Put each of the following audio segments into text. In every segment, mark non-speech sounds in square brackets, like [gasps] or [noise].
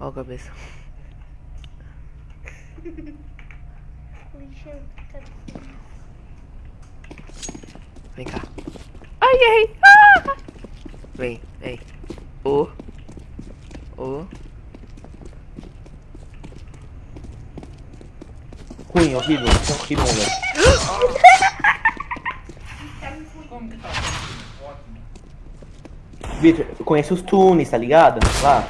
Ó a cabeça. Vem cá. Ai, errei. Ah! Vem, vem. Ô. Ô. Ruim, horrível. Horrível, velho. [laughs] Tá? Eu conheço os tunes, tá ligado? Lá.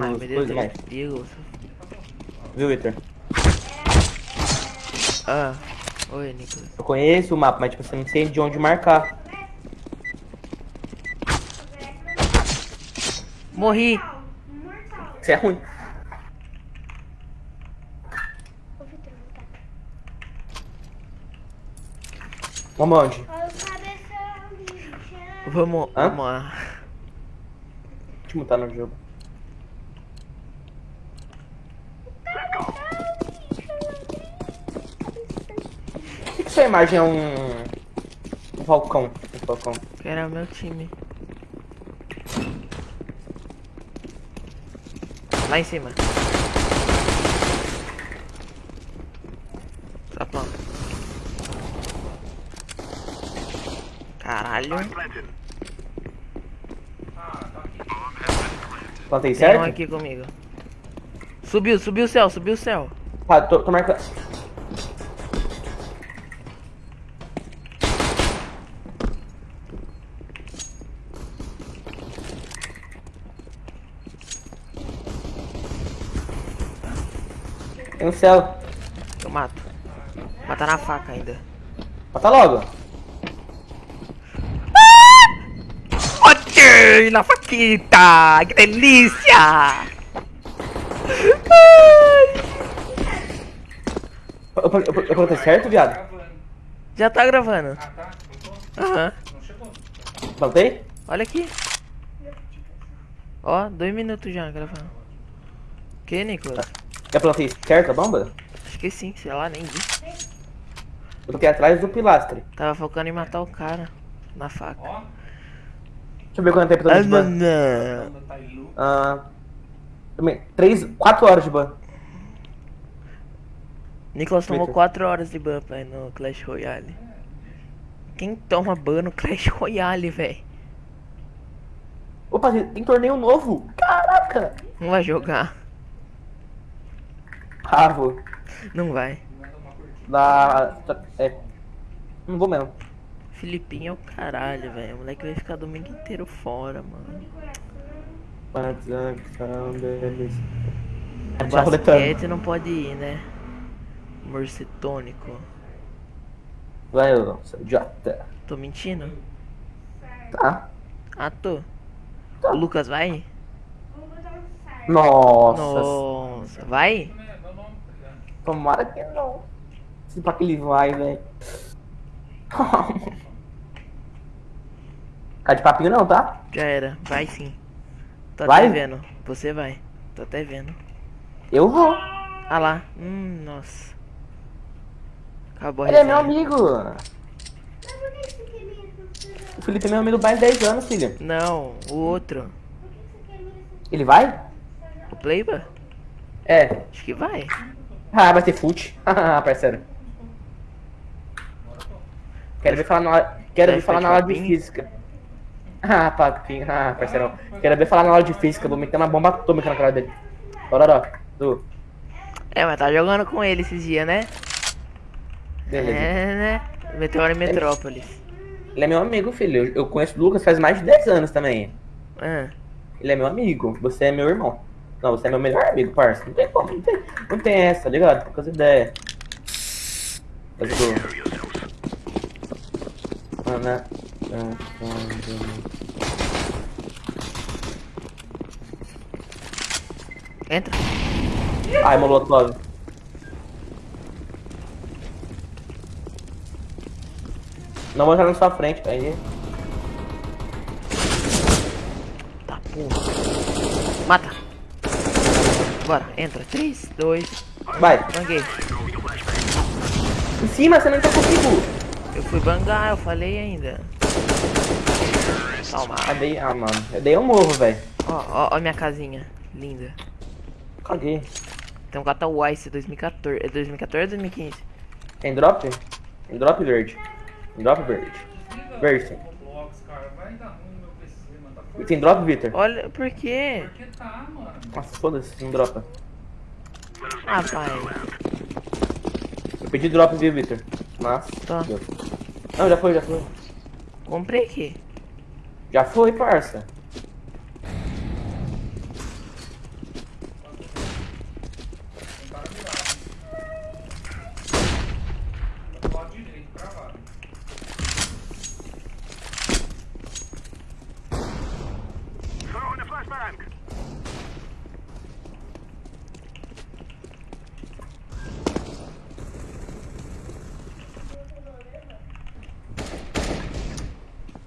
Ai, meu Deus, mais. Viu, Victor? Ah. Oi, Nicolas. Eu conheço o mapa, mas tipo, você não sei de onde marcar. Morri. Isso é ruim. Vamos aonde? Olha o cabeção, lixão. Vamos, Hã? vamos lá. Deixa eu mutar no jogo. Imagem é um. Um falcão? Um falcão. Era o meu time. Lá em cima. Tá pronto. Caralho. Plantei Tem um certo? aqui comigo. Subiu, subiu o céu, subiu o céu. Tá, tô, tô marcando. Céu. Eu mato. Matar na faca ainda. Mata logo. Ok, na faquita! Que delícia! Eu, eu, eu, eu plantei certo, viado? Gravando. Já tá gravando. Ah, tá? Voltou? Aham. Não chegou? Plantei? Olha aqui. Ó, dois minutos já gravando. Que, Nicolas? Eu plantei certo a bomba? Acho que sim, sei lá, nem vi. Eu plantei atrás do pilastre. Tava focando em matar o cara. Na faca. Ó. Deixa eu ver quanto tempo eu tô Ah, de ban. tá. Ah. Também. Três. Quatro horas de ban. Nicolas tomou Twitter. 4 horas de ban, pai, no Clash Royale. Quem toma ban no Clash Royale, velho? Opa, tem torneio novo. Caraca. Não vai jogar. Ravo. Não vai. Da. É. Não vou mesmo. Filipinho é o caralho, velho. O moleque vai ficar domingo inteiro fora, mano. Tá roletando. basquete não pode ir, né? Morcetônico. Vai, ô, seu idiota. Tô mentindo? Tá? Ah, tô. O Lucas vai? Nossa. Nossa, vai? É, dá o nome, tá ligado? Tomara que não. Se pra que ele vai, velho. [laughs] Ficar de papinho não, tá? Já era, vai sim. Tô Vai? até vendo. Você vai. Tô até vendo. Eu vou. Ah lá. Hum, nossa. Acabou Ele é meu amigo. O Felipe é meu amigo mais de 10 anos, filho. Não, o outro. Ele vai? O Playba? É. Acho que vai. Ah, vai ter fute. [laughs] Ah, parceiro. Quero ver falar na quero ver falar na aula de física. [laughs] Ah, papinho. Ah, parceirão. Quero ver falar na aula de física. Vou meter uma bomba atômica na cara dele. Bora, Du. É, mas tá jogando com ele esses dias, né? Beleza. É, né? Meteoro em Metrópolis. Ele é meu amigo, filho. Eu- Eu conheço o Lucas faz mais de 10 anos também. Ah, Ele é meu amigo. Você é meu irmão. Não, você é meu melhor amigo, parça. Não tem como, não tem, não tem essa, tá ligado? Poucas ideias. Tô... Ana... entra. Ai, Molotov. Não vou entrar na sua frente, aí. Tá, porra. Bora, entra. 3, 2, Vai. banguei. Em cima, você não entrou comigo. Eu fui bangar, eu falei ainda. Calma. Ah, dei... ah mano. Eu dei um morro, velho. Ó, ó, ó minha casinha. Linda. Caguei. Tem um Gata Ice 2014. É 2014 ou 2015? Tem drop? Tem drop verde. Tem drop verde. Verde. o Roblox, cara. Vai dar ruim no meu PC, forte. Tem drop, Victor? Olha, por quê? Porque tá, mano. Nossa, foda-se, não dropa. Ah, pai. Eu pedi drop, viu, Victor? Mas. Tá. deu. Não, já foi, já foi. Comprei aqui. Já foi, parça.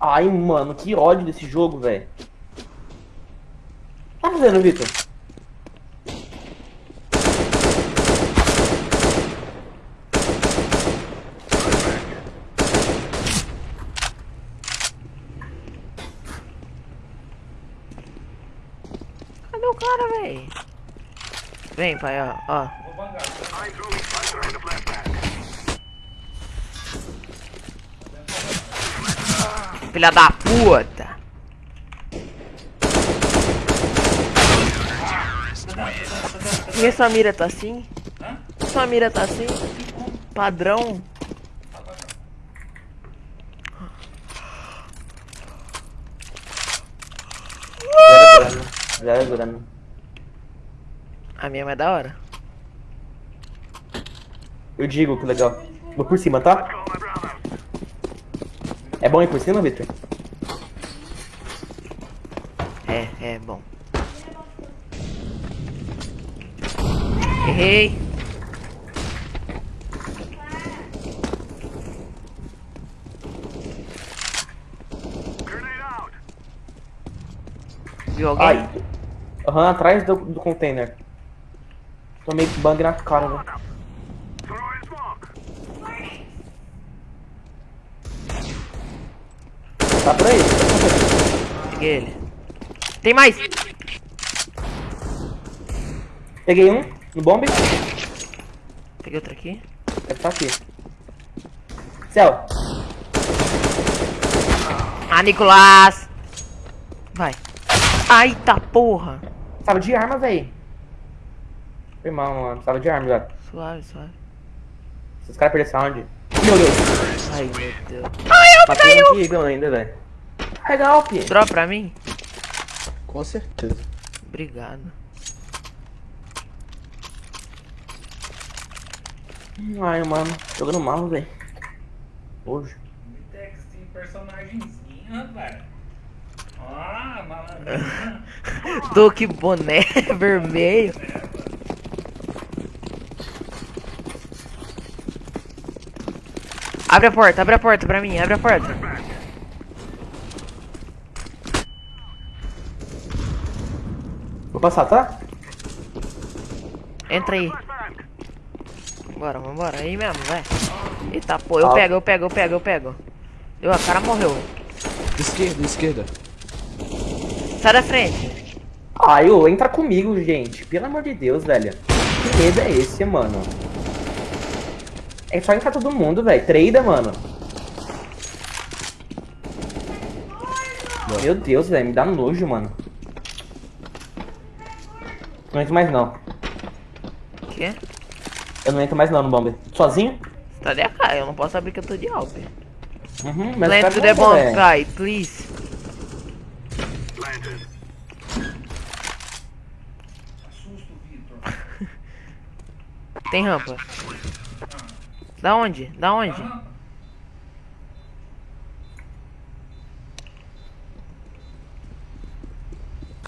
Ai, mano, que ódio desse jogo, velho. Tá fazendo, Victor? Cadê o cara, véi? Vem, pai, ó. ó. Vou bangar. Filha da puta. Por que sua mira tá assim? Hã? Sua mira tá assim? Padrão. Zero grana. Zero grana. A minha é mais da hora. Eu digo que legal. Vou por cima, tá? Bom ir por cima, Victor? É, é bom. Errei. Viu alguém? Ai. Aham, atrás do, do container. Tomei bang na cara, velho. Tá por aí? Peguei ele. Tem mais! Peguei um no bombe. Peguei outro aqui. Deve estar aqui. Céu. Ah, Nicolás! Vai. Ai, tá porra. Precisava de arma, véi. Irmão, mano. Precisava de arma, velho. Suave, suave. Se os caras perderem sound. Meu Deus. Ai, meu Deus. Matei um Eagle ainda, velho. Legal, Pi. Drop pra mim? Com certeza. Obrigado. Ai, mano. Jogando mal, velho. Hoje. Vitex tem personagemzinho, velho. Ah, malandrinha. [laughs] Tô que boné [laughs] vermelho. Abre a porta, abre a porta pra mim, abre a porta. Vou passar, tá? Entra aí. Bora, vambora. Aí mesmo, vai. Eita, pô, eu Ah. pego, eu pego, eu pego, eu pego. Deu, a cara morreu. Esquerda, esquerda. Sai da frente. Ai, ô, entra comigo, gente. Pelo amor de Deus, velho. Que medo é esse, mano? É só entrar todo mundo, velho. Treida, mano. Meu Deus, velho. Me dá nojo, mano. Não entro mais, não. O quê? Eu não entro mais, não, no bombe. Sozinho? Você tá de AK, eu não posso abrir que eu tô de alp. Uhum, mas Land cara to the bom, bomb, guy, please. Assusta o Vitor. Tem rampa. Da onde? Da onde?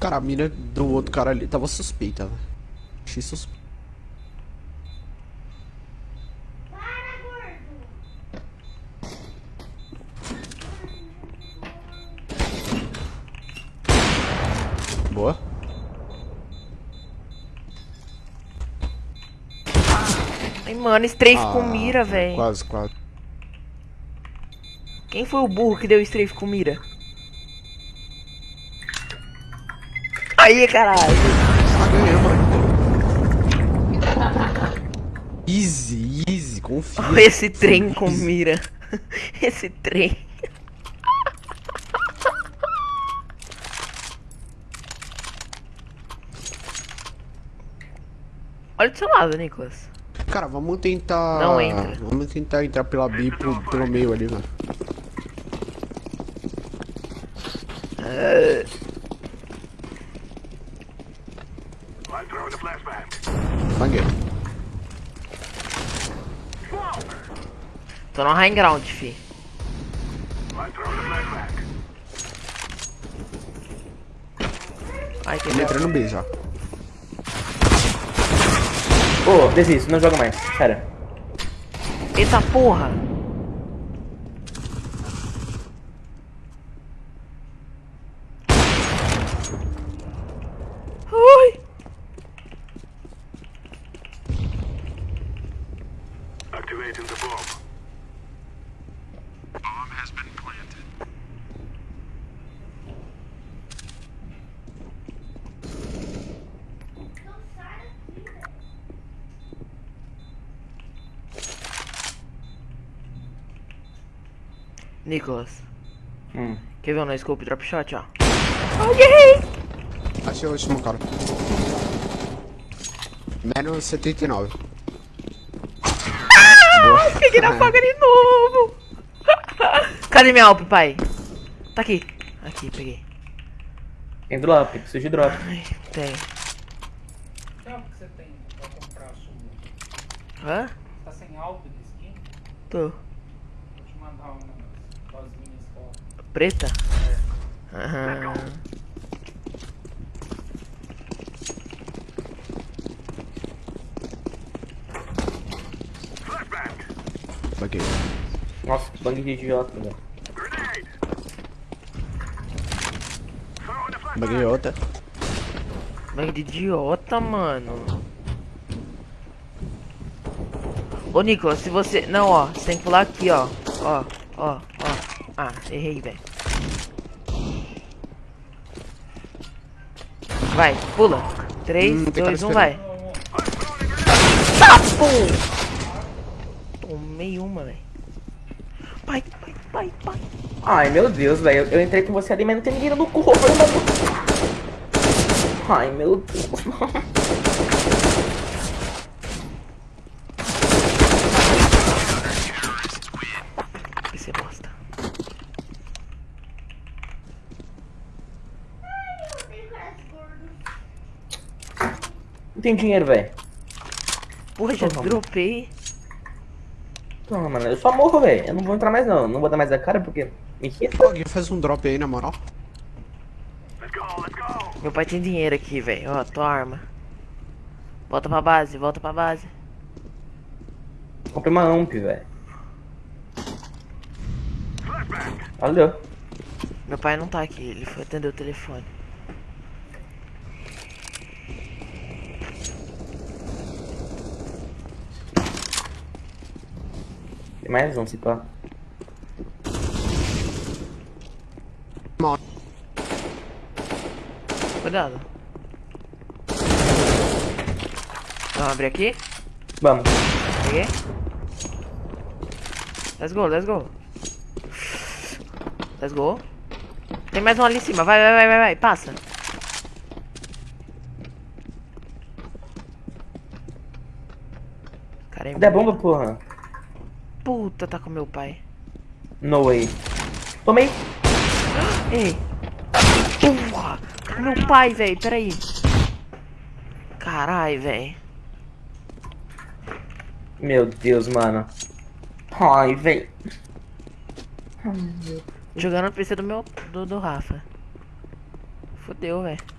Cara, a mira do outro cara ali tava suspeita, velho. Achei suspeita. Boa. Ai, mano, strafe Ah, com mira, velho. Quase, quase. Quem foi o burro que deu strafe com mira? Aí, caralho. Easy, easy, confia. Olha esse trem com mira. [laughs] Esse trem. Olha do seu lado, Nicolas. Cara, vamos tentar. Não entra. Vamos tentar entrar pela B pro- pelo meio ali, mano. Banguei. Tô no high ground, fi. Ai, que Ele entrou no B já. Ô, desisto, não joga mais. Sério. Eita porra! Ai! Activating the bomb. Bomb has been planted. Não sai daqui, velho. Nicolas, Hum. quer ver o no scope drop shot, ó? Ok! Achei o último cara. Menos 79. Peguei na faca de novo! [laughs] Cadê minha Alp, pai? Tá aqui. Aqui, peguei. Tem drop, preciso de drop. Ai, tem. Que algo que você tem pra comprar a sua? Hã? Tá sem alvo de skin? Tô. Vou te mandar umas rosinhas fora. Preta? Aham. Banguei. Nossa, que bang de idiota, velho. Banguei outra. Mas de idiota, mano. Ô, Nicolas, se você... Não, ó. Você tem que pular aqui, ó. Ó, ó, ó. Ah, errei, velho. Vai, pula. 3, Hum, tem cara 2, 1, esperando. vai. Pum! Tomei uma, velho. Pai, pai, pai, pai. Ai, meu Deus, velho. Eu, entrei com você ali, mas não tem ninguém no corpo. Ai, meu Deus. Que você bosta. Eu tenho caras gordos. Tem dinheiro, velho. Porra, já Toma. dropei. Não, mano, eu só morro, velho. Eu não vou entrar mais, não. Não vou dar mais a cara porque me irrita. Alguém faz um drop aí, na moral. Let's go, let's go. Meu pai tem dinheiro aqui, velho. Ó, tua arma. Volta pra base, volta pra base. Comprei uma amp, velho. Valeu. Meu pai não tá aqui, ele foi atender o telefone. Tem mais um, se pá. Mal. Cuidado. Vamos abrir aqui? Vamos. Peguei. Let's go, let's go. Let's go. Tem mais um ali em cima. Vai, vai, vai, vai, vai. Passa. Cara, é Cadê a bomba, porra? Puta, tá com meu pai. No way. Tomei. Ei. Porra. Meu pai, velho. Peraí. Carai, velho. Meu Deus, mano. Ai, velho. Jogando no PC do meu. do, do Rafa. Fudeu, velho.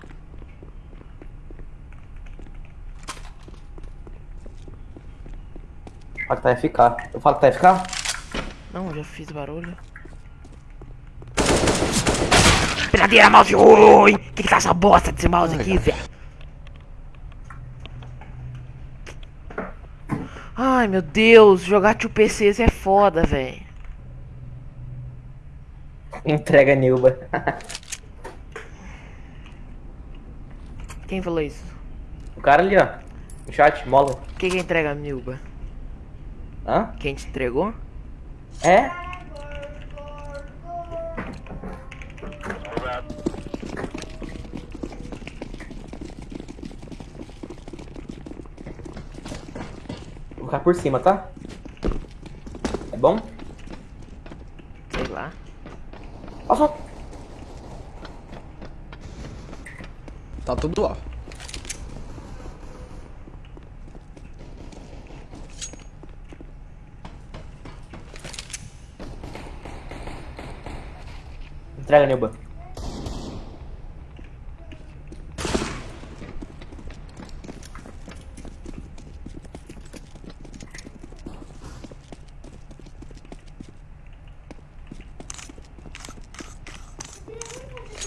Fala que tá FK. Eu falo que tá FK? Não, já fiz barulho. Penadeira, mouse ruim! Que que tá essa bosta desse mouse Ai, aqui, velho? Ai, meu Deus, jogar tio PCs é foda, velho. Entrega Nilba. Quem falou isso? O cara ali, ó. No chat, mola. Quem que entrega a Nilba? Hã? Quem te entregou? É? Vou ficar por cima, tá? É bom? Sei lá. Passou. Tá tudo lá. Entrega, Nilba.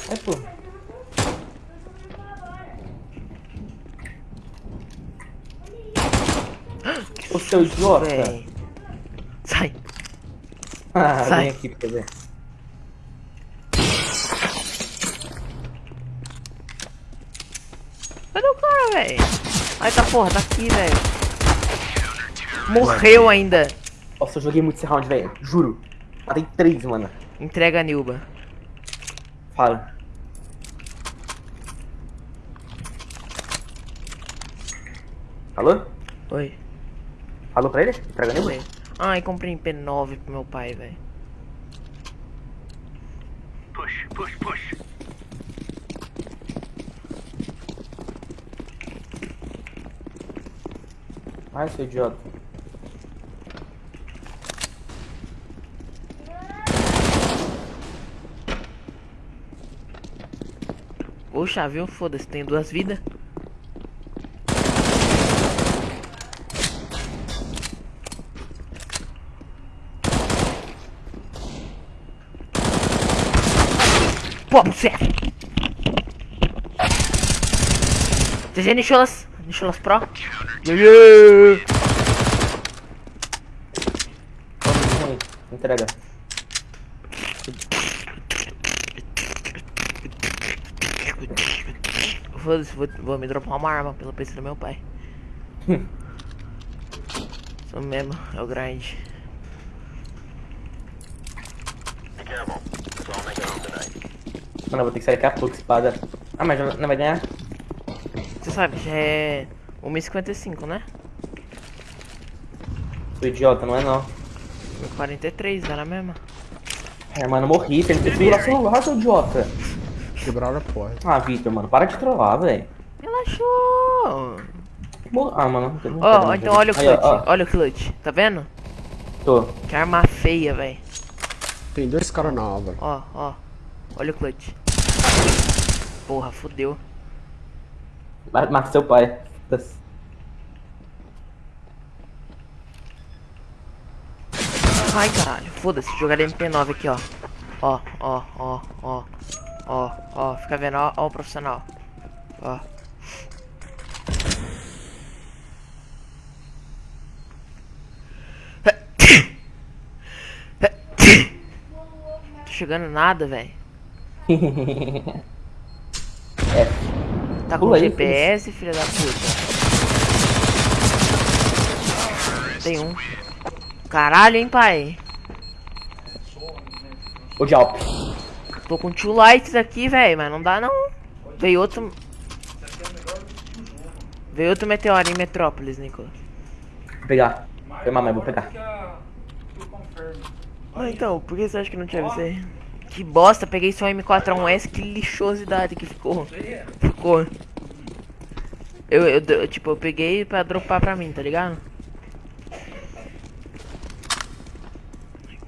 Ai, pô. O seu idiota. Sai. Ah, Sai. vem aqui pra ver. Porra, tá aqui, velho. Morreu ainda. Nossa, eu joguei muito esse round, velho. Juro. Matei três, mano. Entrega a Nilba. Fala. Alô? Oi. Falou pra ele? Entrega Nilba? Oi. Ai, comprei P9 pro meu pai, velho. Push, push, push. Ai, seu idiota. Poxa, viu? Foda-se, tem duas vidas. Pô, certo. GG Nicholas. Nicholas Pro. Yeah. Vamos, ruim. Entrega. Foda-se, vou, vou me dropar uma arma pelo PC do meu pai. [laughs] Isso mesmo, é o grind. Mano, eu vou ter que sair daqui a pouco, espada. Ah, mas não vai ganhar? Você sabe, já é 1,55, né? Sou idiota, não é não. 43, era mesmo. É, mano, eu morri. Tem que segurar seu lugar, seu idiota. Quebraram a porta. Ah, Victor, mano, para de trollar, velho. Relaxou! Mor- Ah, mano. Ó, mais então olha o Aí, ó, clutch, ó, olha o clutch, tá vendo? Tô. Que arma feia, velho. Tem dois caras na árvore. Ó, ó, olha o clutch. Porra, fodeu. Ma- Mata seu pai. Ai, caralho, foda-se, jogar MP9 aqui, ó. Ó, ó, ó, ó. Ó, ó, fica vendo, ó, ó o profissional. Ó. Tô chegando nada, velho. [laughs] é. Tá com Pula aí, GPS, filha da puta. Tem um. Caralho, hein, pai. O Jalp. Tô com two lights aqui, velho, mas não dá não. Veio outro. Veio outro meteoro em Metrópolis, Nicolas. Vou pegar. Foi mamãe, vou pegar. Ah, então, por que você acha que não tinha você? Que bosta, peguei só M41S, que lixosidade que ficou. Ficou. Eu, eu, eu, tipo, eu peguei pra dropar pra mim, tá ligado?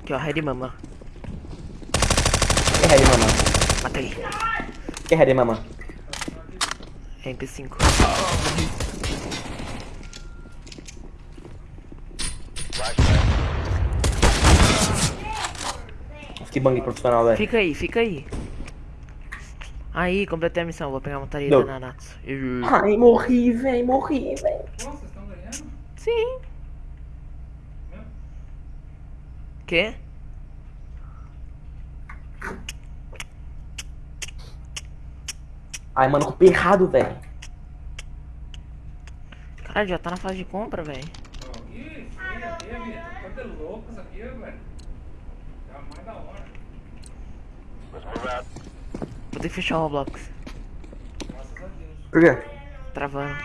Aqui, ó, Red Mama. Que ready, mamãe? Matei. Que ready, mamãe? MP5. Nossa, que bang profissional, velho. Fica aí, fica aí. Aí, completei a missão. Vou pegar uma tarefa Deu. da Nanatsu. Eu- Ai, morri, velho, morri, velho. Nossa, vocês estão ganhando? Sim. Quê? Ai, mano, culpei errado, velho. Caralho, já tá na fase de compra, velho. Ih. Coisa louca isso aqui, velho. Tá mais da hora. Que fechar o Roblox. Por quê? Travando.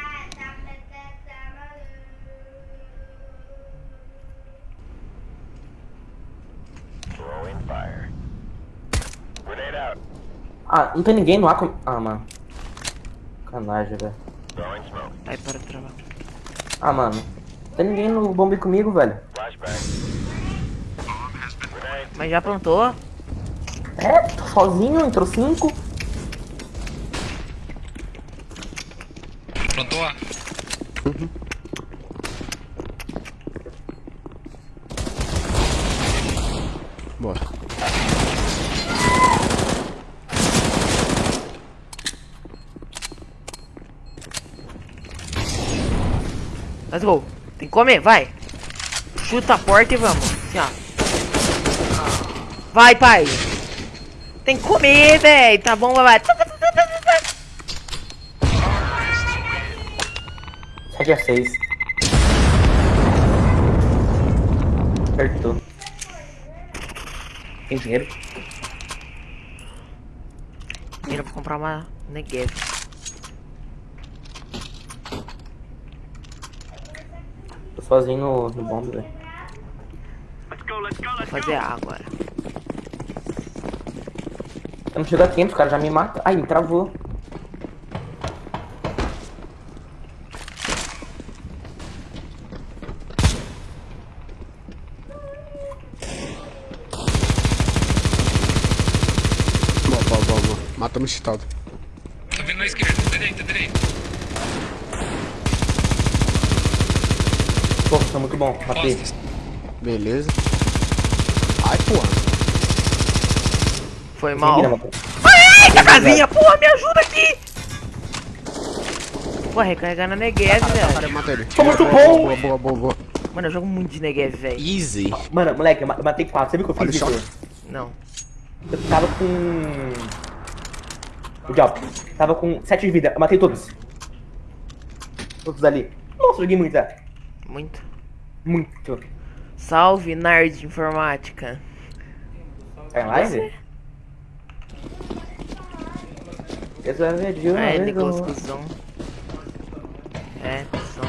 Ah, não tem ninguém no ar com... Ah, mano. Canagem, velho. Smoke. Ai, para de travar. Ah, mano. Não tem ninguém no bombe comigo, velho. Mas já plantou? É, tô sozinho, entrou cinco. Plantou A. Bora. Let's go. Tem que comer, vai. Chuta a porta e vamos. Assim, ó. Vai, pai. Tem que comer, velho. Tá bom, vai. 7 a 6. Acertou. Tem dinheiro? Dinheiro pra comprar uma Negev. Tô sozinho no, no bombe, velho. Vou fazer A agora. Eu não chego a tempo, o cara já me mata. Ai, me travou. Boa, boa, boa, boa. Matamos cheatado. Tá vindo na esquerda. Direita, direita. Pô, tá muito bom. Matei. Beleza. Ai, porra. Foi mal. Ninguém matou. Eita, casinha, porra, me ajuda aqui. Pô, recarregar na Negev, Cara, eu velho. matei ele. Foi muito bom. Boa, boa, boa, boa. Mano, eu jogo muito de Negev, velho. Easy. Mano, moleque, eu ma- eu matei quatro. Você viu que eu fiz, o Victor? Não. Eu tava com... O Job. Tava com 7 de vida. Eu matei todos. Todos ali. Nossa, joguei muito, é. Muito. Muito. Salve, Nerd de Informática. Tá em live? Esse é vídeo, É, né? Nicolas Cusão. É, cuzão.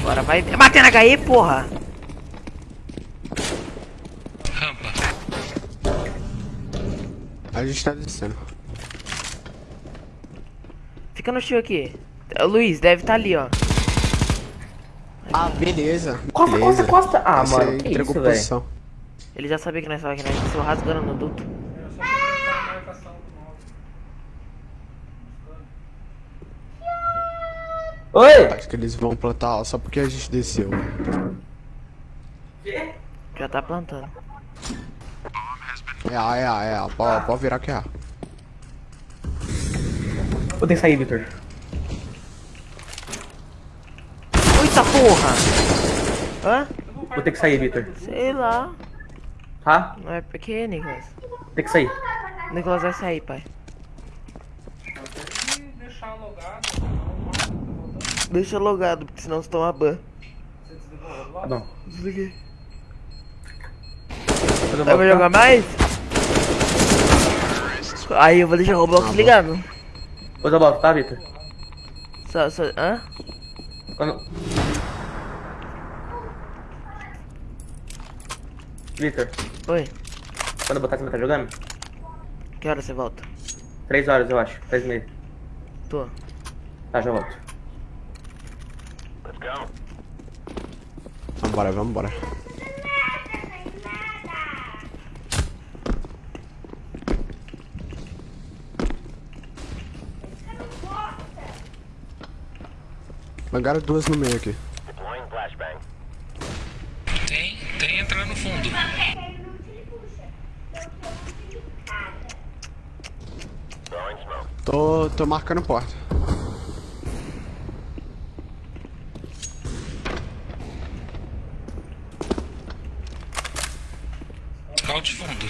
Agora vai. Bater na HE, porra! Rampa. A gente tá descendo. Fica no tio aqui. Luiz, deve estar ali, ó. Ah, beleza. Costa, beleza. costa, costa. Ah, Você mano, que entregou isso, velho. posição. Ele já sabia que nós estávamos aqui, nós desceu rasgando no duto. Oi! Acho que eles vão plantar só porque a gente desceu. Já tá plantando. É A, é A, é A. Pode, pode virar que é A. Vou ter que sair, Victor. Eita porra! Hã? Vou ter que sair, Victor. Sei lá. Tá? Não é porque, Nicolas? Ter que sair. O Nicolas vai sair, pai. O tá. Deixa logado, porque senão você toma ban. Você desligou o Roblox? Tá bom. Desliguei. Vai voltar- jogar mais? Aí eu vou deixar o Roblox ligado. Depois eu volto, tá, Victor? Só, só, hã? Quando... Victor, Oi, quando eu botar, você vai estar jogando? que hora você volta? Três horas, eu acho. Três e meia. Tô. Tá, já volto. Let's go. Vambora, vambora. Mangaram duas no meio aqui. Deploying flashbang. Tem, tem entrando no fundo. Tô, tô marcando porta. Out fundo.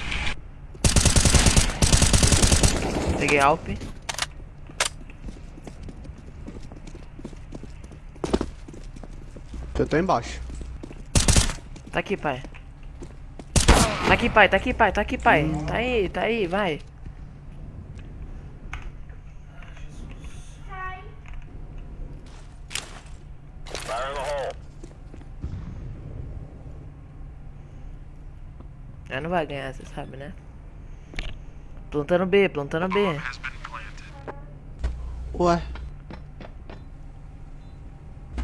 Peguei Alp. Eu tô embaixo. Tá aqui, pai. Tá aqui, pai, tá aqui, pai, tá aqui, pai. Tá aí, tá aí, vai. Ela não vai ganhar, você sabe, né? Plantando B, plantando B. Ué.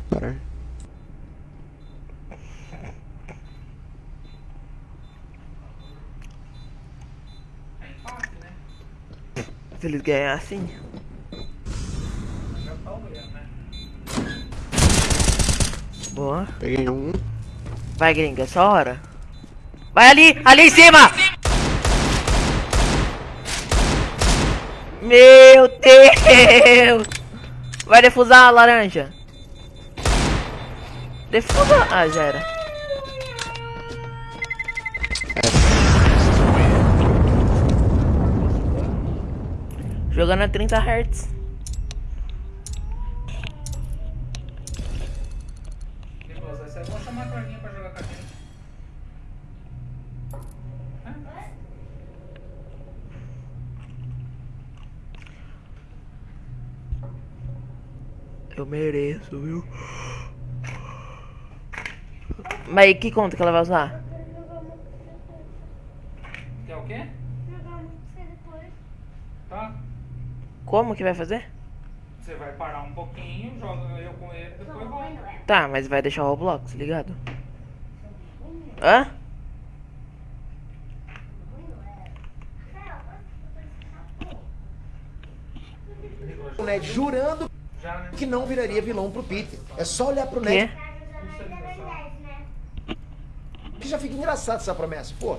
Pera aí. É empate, né? Se eles ganhassem. Boa. Peguei um. Vai, gringa, é só hora. Vai ali, ali em cima! Meu Deus! Vai defusar a laranja. Defusa. Ah, já era. Jogando a 30 Hz. Eu mereço, viu? Mas que conta que ela vai usar? Quer o quê? Jogamos você depois. Tá? Como que vai fazer? Você vai parar um pouquinho, joga eu com ele, depois volta. é? Tá, mas vai deixar o Roblox ligado? Hã? o Ned jurando né? que não viraria vilão pro Peter. É só olhar pro? Ned Tá jogando ainda Ben 10, né? que já fica engraçado essa promessa. Pô,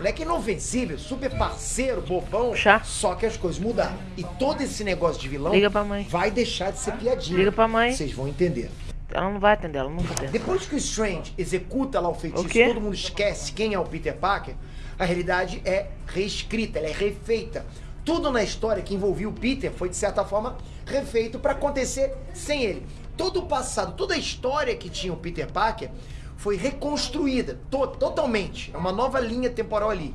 moleque inofensível, super parceiro, bobão. Chá. Só que as coisas mudaram. E todo esse negócio de vilão Liga pra mãe. vai deixar de ser piadinha. Liga pra mãe. Vocês vão entender. Ela não vai atender, ela nunca atende. Depois que o Strange executa lá o feitiço O todo mundo esquece quem é o Peter Parker, a realidade é reescrita, ela é refeita. Tudo na história que envolvia o Peter foi, de certa forma, refeito para acontecer sem ele. Todo o passado, toda a história que tinha o Peter Parker foi reconstruída to totalmente. É uma nova linha temporal ali.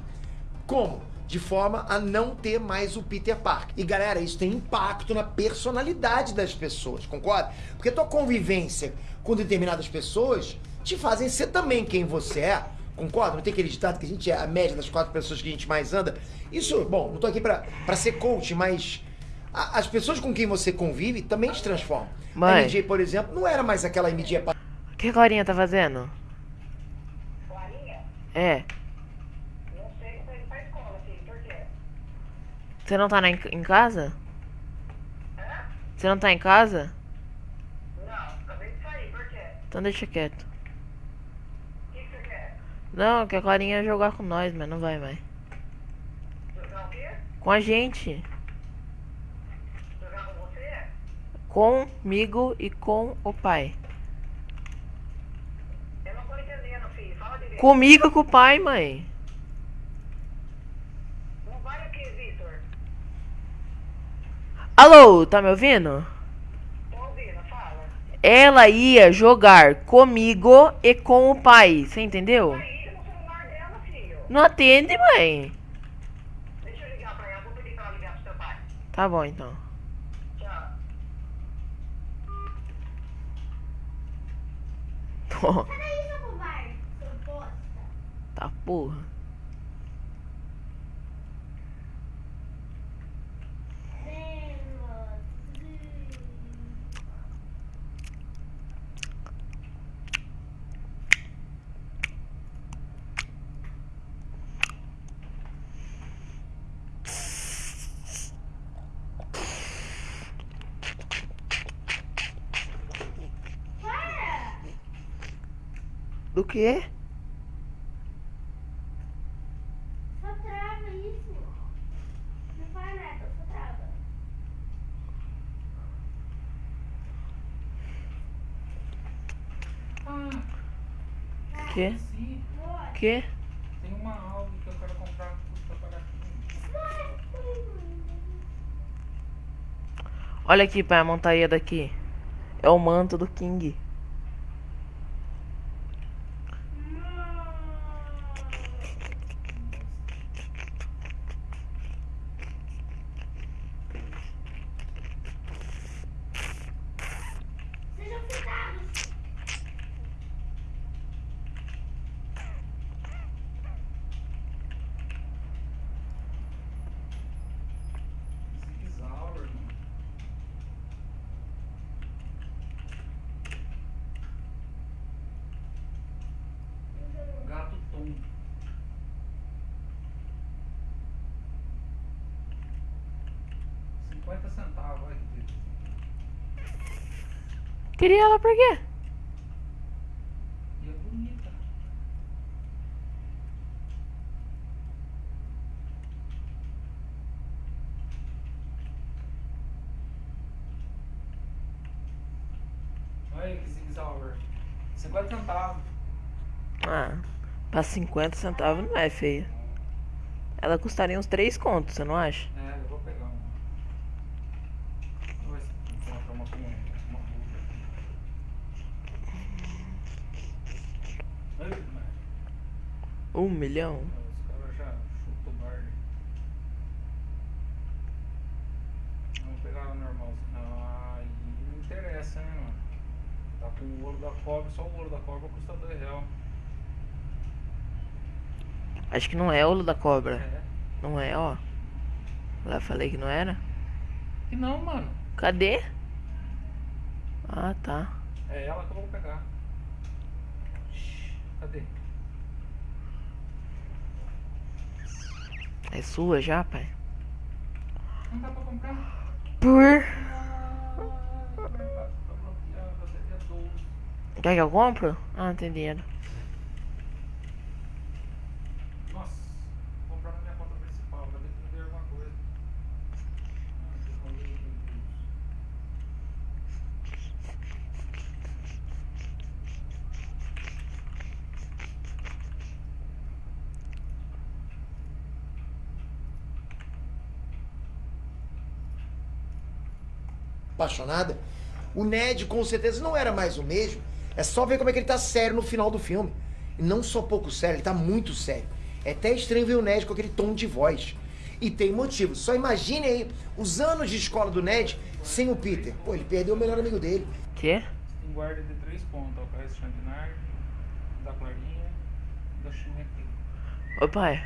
Como? De forma a não ter mais o Peter Parker. E galera, isso tem impacto na personalidade das pessoas, concorda? Porque tua convivência com determinadas pessoas te fazem ser também quem você é. Concorda? Não tem aquele ditado que a gente é a média das quatro pessoas que a gente mais anda. Isso, bom, não tô aqui pra, pra ser coach, mas a- as pessoas com quem você convive também te transformam. A. MJ, por exemplo, não era mais aquela MJ que a Clarinha tá fazendo? É. Você não tá na, em casa? Você não tá em casa? Não, acabei de sair, por quê? Então deixa quieto. O que, que você quer? Não, que a Clarinha ia jogar com nós, mas não vai mais. Jogar o quê? Com a gente. Jogar com você? Comigo e com o pai. Eu não tô entendendo, filho. Fala direito. Comigo com o pai, mãe. Não vai aqui, Vitor. Alô, tá me ouvindo? Tô ouvindo, fala. Ela ia jogar comigo e com o pai. Você entendeu? Aí, no celular dela, filho. Não atende, mãe. Deixa eu ligar pra ela. Vou pedir pra ela ligar pro seu pai. Tá bom, então. Tchau. [laughs] Sai daí, seu covarde, seu bosta. Tá porra. Do quê? Só trava isso. Não faz nada, só trava. Boa. Quê? Tem uma algo que eu quero comprar pra pagar aqui. Olha aqui, pai, a montaria daqui. É o manto do King. Sejam fitados. Zigzaur, irmão. Gato Tom. Cinquenta centavos, olha que delícia. Queria ela por quê? E é bonita. Olha que zigzauer. 50 centavos. Ah, pra 50 centavos não é feia. Ela custaria uns 3 contos, você não acha? É, eu vou pegar uma. Vamos ver se encontra uma com uma ruga. Ai, mas Um milhão? os caras já chutam o bar. Vamos pegar a normal. Aí não interessa, né, mano? Tá com o ouro da cobra, só o ouro da cobra custa 2 reais. Acho que não é ouro da cobra. É. Não é, ó. Lá falei que não era. E não, mano. Cadê? Ah, tá. É ela que eu vou pegar. Cadê? É sua já, pai? Não dá pra comprar? Por. Ah, tá seria 12. Quer que eu compro? Ah, não tem dinheiro. Nossa, vou comprar na minha conta principal, vai ter que vender alguma coisa. Ah, que rolê, meu Deus. Apaixonada, o Ned com certeza não era mais o mesmo. É só ver como é que ele tá sério no final do filme. E não só pouco sério, ele tá muito sério. É até estranho ver o Ned com aquele tom de voz. E tem motivo. Só imagine aí os anos de escola do Ned sem o Peter. Pô, ele perdeu o melhor amigo dele. Quê? Tem guarda de três pontos, ó. Da Clarinha da. Ô pai.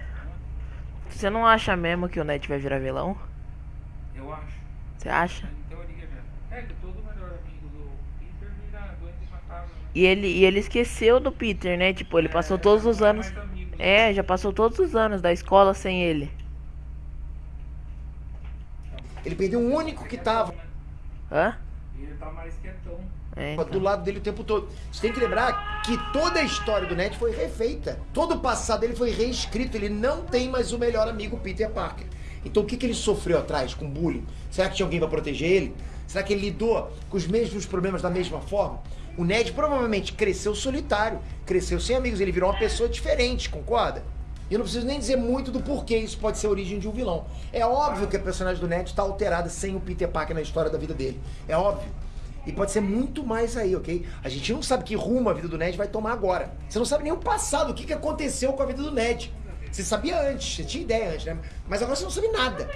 Você não acha mesmo que o Ned vai virar vilão? Eu acho. Você acha? Em teoria. É que todo melhor amigo do Peter vira doente macabro, né? E ele, e ele esqueceu do Peter, né? Tipo, ele passou todos os anos. Mais amigos, É, já passou todos os anos da escola sem ele. Ele perdeu o único que tava Hã? Ele tá mais quietão. É, do então. lado dele o tempo todo. Você tem que lembrar que toda a história do Ned foi refeita. Todo o passado dele foi reescrito. Ele não tem mais o melhor amigo Peter Parker. Então o que, que ele sofreu atrás com bullying? Será que tinha alguém pra proteger ele? Será que ele lidou com os mesmos problemas da mesma forma? O Ned provavelmente cresceu solitário, cresceu sem amigos, ele virou uma pessoa diferente, concorda? E eu não preciso nem dizer muito do porquê isso pode ser a origem de um vilão. É óbvio que a personagem do Ned está alterada sem o Peter Parker na história da vida dele. É óbvio. E pode ser muito mais aí, ok? A gente não sabe que rumo a vida do Ned vai tomar agora. Você não sabe nem o passado, o que, que aconteceu com a vida do Ned. Você sabia antes, você tinha ideia antes, né? Mas agora você não sabe nada.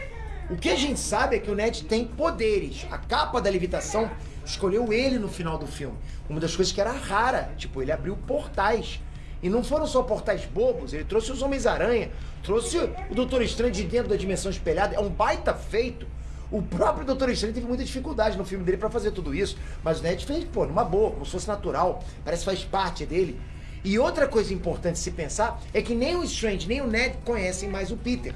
O que a gente sabe é que o Ned tem poderes. A capa da levitação escolheu ele no final do filme. Uma das coisas que era rara, tipo, ele abriu portais. E não foram só portais bobos, ele trouxe os Homens-Aranha, trouxe o Doutor Estranho de dentro da dimensão espelhada. É um baita feito. O próprio Doutor Estranho teve muita dificuldade no filme dele pra fazer tudo isso. Mas o Ned fez, pô, numa boa, como se fosse natural. Parece que faz parte dele. E outra coisa importante se pensar é que nem o Strange nem o Ned conhecem mais o Peter.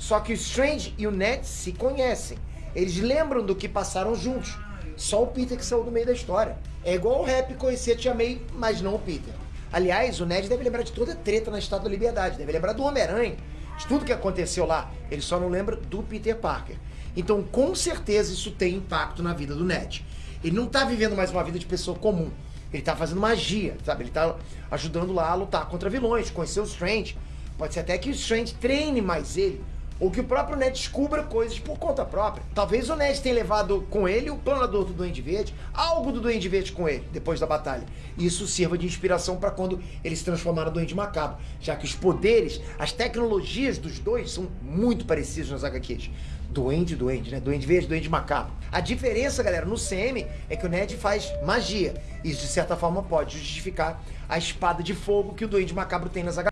Só que o Strange e o Ned se conhecem. Eles lembram do que passaram juntos. Só o Peter que saiu do meio da história. É igual o Rap conhecer a Tia May, mas não o Peter. Aliás, o Ned deve lembrar de toda a treta na Estátua da Liberdade. Deve lembrar do Homem-Aranha. De tudo que aconteceu lá. Ele só não lembra do Peter Parker. Então, com certeza, isso tem impacto na vida do Ned. Ele não tá vivendo mais uma vida de pessoa comum. Ele tá fazendo magia, sabe? Ele tá ajudando lá a lutar contra vilões, conhecer o Strange. Pode ser até que o Strange treine mais ele. Ou que o próprio Ned descubra coisas por conta própria. Talvez o Ned tenha levado com ele o planador do Duende Verde, algo do Duende Verde com ele, depois da batalha. Isso sirva de inspiração para quando ele se transformar no Duende Macabro. Já que os poderes, as tecnologias dos dois são muito parecidos nas HQs. Duende, Duende, né? Duende Verde, Duende Macabro. A diferença, galera, no CM é que o Ned faz magia. Isso, de certa forma, pode justificar a espada de fogo que o Duende Macabro tem nas HQs.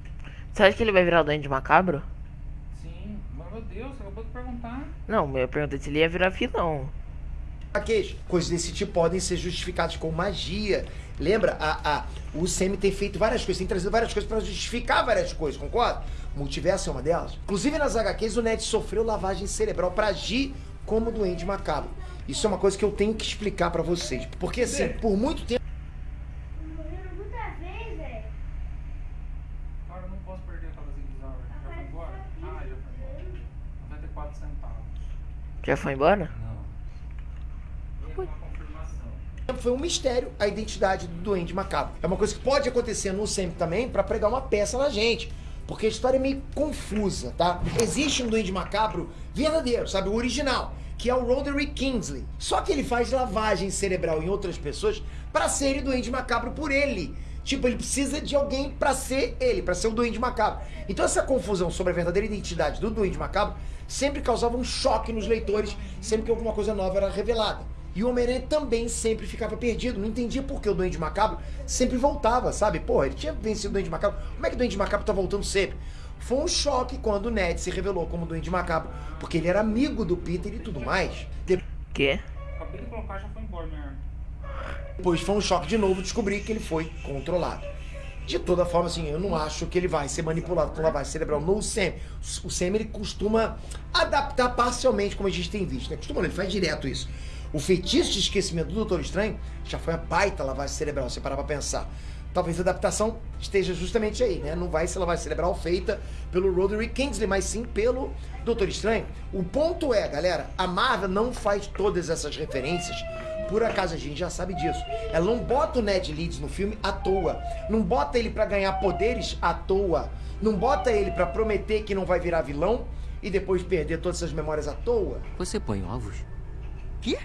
Você acha que ele vai virar o Duende Macabro? Deus, você acabou de perguntar. Não, eu perguntei se ele ia virar vilão. HQs. Coisas desse tipo podem ser justificadas com magia. Lembra? A, a, o CM tem feito várias coisas, tem trazido várias coisas para justificar várias coisas, concorda? Multiverso é uma delas. Inclusive nas HQs o Ned sofreu lavagem cerebral para agir como doente macabro. Isso é uma coisa que eu tenho que explicar para vocês. Porque assim, por muito tempo. Morreram muitas vezes, velho. Cara, eu não posso perder aquela zigue-zague. Já foi embora? Ah, já foi embora. 94 centavos. Já foi embora? Não. Confirmação. Foi um mistério a identidade do Duende Macabro. É uma coisa que pode acontecer no SEM também para pregar uma peça na gente. Porque a história é meio confusa, tá? Existe um Duende Macabro verdadeiro, sabe? O original, que é o Roderick Kingsley. Só que ele faz lavagem cerebral em outras pessoas para ser Duende Macabro por ele. Tipo, ele precisa de alguém para ser ele, para ser o Duende Macabro. Então essa confusão sobre a verdadeira identidade do Duende Macabro sempre causava um choque nos leitores, sempre que alguma coisa nova era revelada. E o Homem-Aranha também sempre ficava perdido. Não entendia por que o Duende Macabro sempre voltava, sabe? Porra, ele tinha vencido o Duende Macabro. Como é que o Duende Macabro tá voltando sempre? Foi um choque quando o Ned se revelou como Duende Macabro, porque ele era amigo do Peter e tudo mais. Quê? Acabei de colocar, já foi embora minha arma. Depois foi um choque de novo descobrir que ele foi controlado. De toda forma, assim, eu não acho que ele vai ser manipulado com lavagem cerebral no Sam. O Sam, ele costuma adaptar parcialmente, como a gente tem visto, né? Costuma, ele faz direto isso. O feitiço de esquecimento do Doutor Estranho já foi a baita lavagem cerebral, se parar pra pensar. Talvez a adaptação esteja justamente aí, né? Não vai ser lavagem cerebral feita pelo Roderick Kingsley, mas sim pelo Doutor Estranho. O ponto é, galera, a Marvel não faz todas essas referências por acaso a gente já sabe disso. Ela não bota o Ned Leeds no filme à toa. Não bota ele pra ganhar poderes à toa. Não bota ele pra prometer que não vai virar vilão e depois perder todas essas memórias à toa. Você põe ovos? Quê?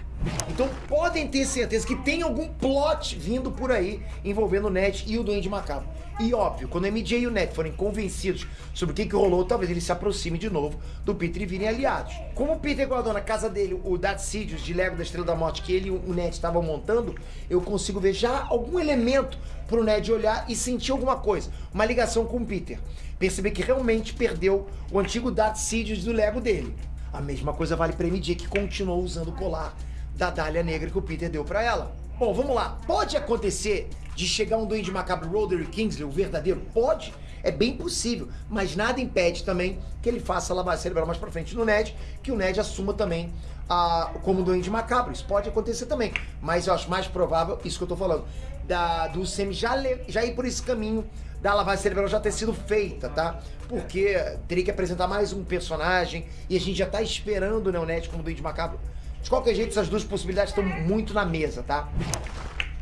Então podem ter certeza que tem algum plot vindo por aí envolvendo o Ned e o Duende Macabro. E óbvio, quando a MJ e o Ned forem convencidos sobre o que, que rolou, talvez eles se aproximem de novo do Peter e virem aliados. Como o Peter guardou na casa dele o Darth Sidious de Lego da Estrela da Morte que ele e o Ned estavam montando, eu consigo ver já algum elemento pro Ned olhar e sentir alguma coisa. Uma ligação com o Peter. Perceber que realmente perdeu o antigo Darth Sidious do Lego dele. A mesma coisa vale pra MJ que continuou usando o colar da Dália Negra que o Peter deu pra ela. Bom, vamos lá. Pode acontecer de chegar um Duende Macabro Roderick Kingsley, o verdadeiro? Pode. É bem possível. Mas nada impede também que ele faça a lavagem cerebral mais pra frente no Ned, que o Ned assuma também a, como Duende Macabro. Isso pode acontecer também. Mas eu acho mais provável, isso que eu tô falando, da, do Semi já, já ir por esse caminho da lavagem cerebral já ter sido feita, tá? Porque teria que apresentar mais um personagem e a gente já tá esperando né, o Ned como Duende Macabro. De qualquer jeito, essas duas possibilidades estão muito na mesa, tá?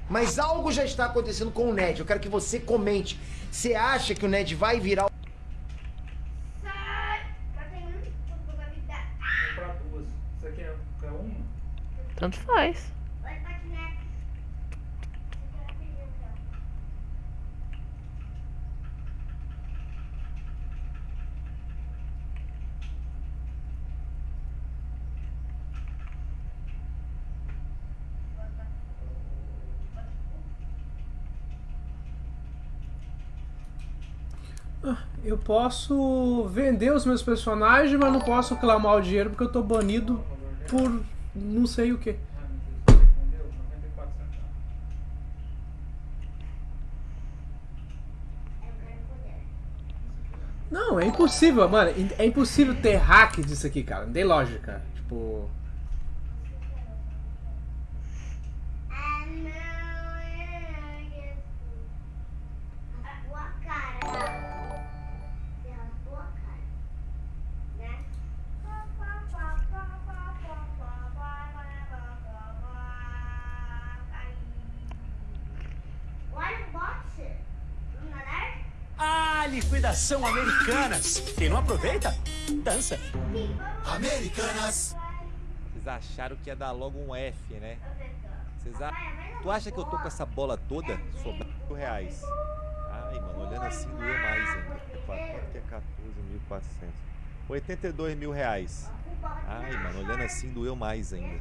Mas algo já está acontecendo com o Ned. Eu quero que você comente. Você acha que o Ned vai virar o Sai! Matei um, vou jogar vida. Vou comprar duas. Você quer, quer uma? Tanto faz. Vai patinete. Eu posso vender os meus personagens, mas não posso clamar o dinheiro porque eu tô banido por não sei o que. Meu Deus. Entendeu? 94 centavos. Não, é impossível, mano. É impossível ter hack disso aqui, cara. Não tem lógica. Tipo. Olha o boxe. Vamos nadar? Liquidação Americanas. Quem não aproveita, dança. Americanas. Vocês acharam que ia dar logo um F, né? Vocês a... Tu acha que eu tô com essa bola toda? Sobrando mil reais. Ai, mano, olhando assim doeu mais ainda. É Quanto que é 14.400? 82 mil reais. Ai, mano, olhando assim doeu mais ainda.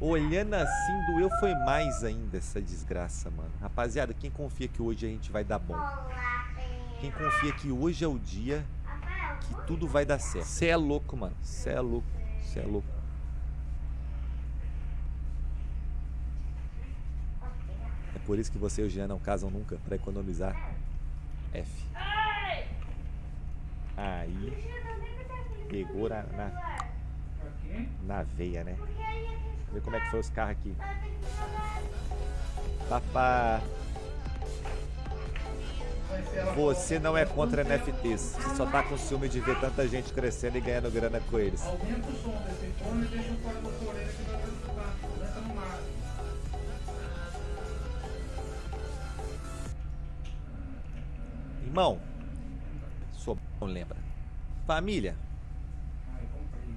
Olhando assim doeu foi mais ainda essa desgraça, mano. Rapaziada, quem confia que hoje a gente vai dar bom? Quem confia que hoje é o dia que tudo vai dar certo? Cê é louco, mano. Cê é louco. Cê é louco. É por isso que você e o Jean não casam nunca, pra economizar. F. Aí pegou na, na, na veia, né? Vê como é que foi os carros aqui. Papá, você não é contra NFTs. Você só tá com ciúme de ver tanta gente crescendo e ganhando grana com eles. Aumenta o som desse fone e deixa o fora da sua orelha que vai escutar. Entra no mar. Irmão, sou não lembra. Família, Ai, comprei.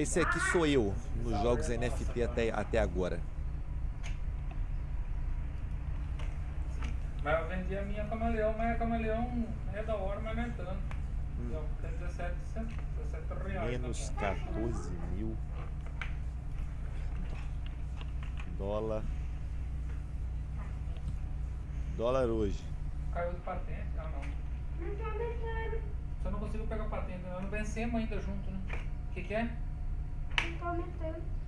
Esse aqui sou eu nos jogos NFT até, até agora. Mas eu vendi a minha camaleão, mas a camaleão é da hora, mas não é tanto. Então, Tem 17, 17 reais. Menos na conta. 14 mil dólar. Dólar hoje. Caiu de patente? Ah, não. Não tá deixando. Só não consigo pegar patente, nós não vencemos ainda junto, né? O que, que é? Aumentando.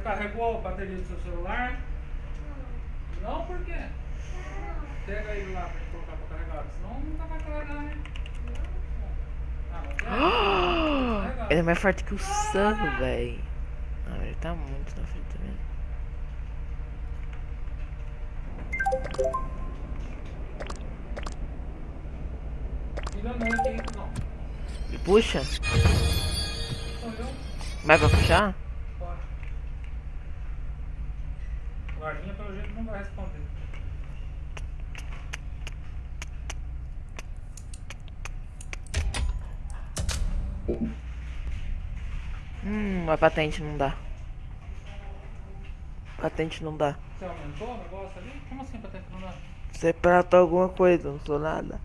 Você carregou a bateria do seu celular? Não, por quê? Pega ele lá pra gente colocar pra carregar, senão não pra carregar, né? Ah, não quer? Carregar. Ele é mais forte que o Sam, velho. Ah, ele tá muito na frente também. Não, não. Ele puxa? Vai pra puxar? Pode. O guardinha pelo jeito não vai responder. Hum, a patente não dá. Patente não dá. Você aumentou o negócio ali? Como assim patente não dá? Você prata alguma coisa, não sou nada.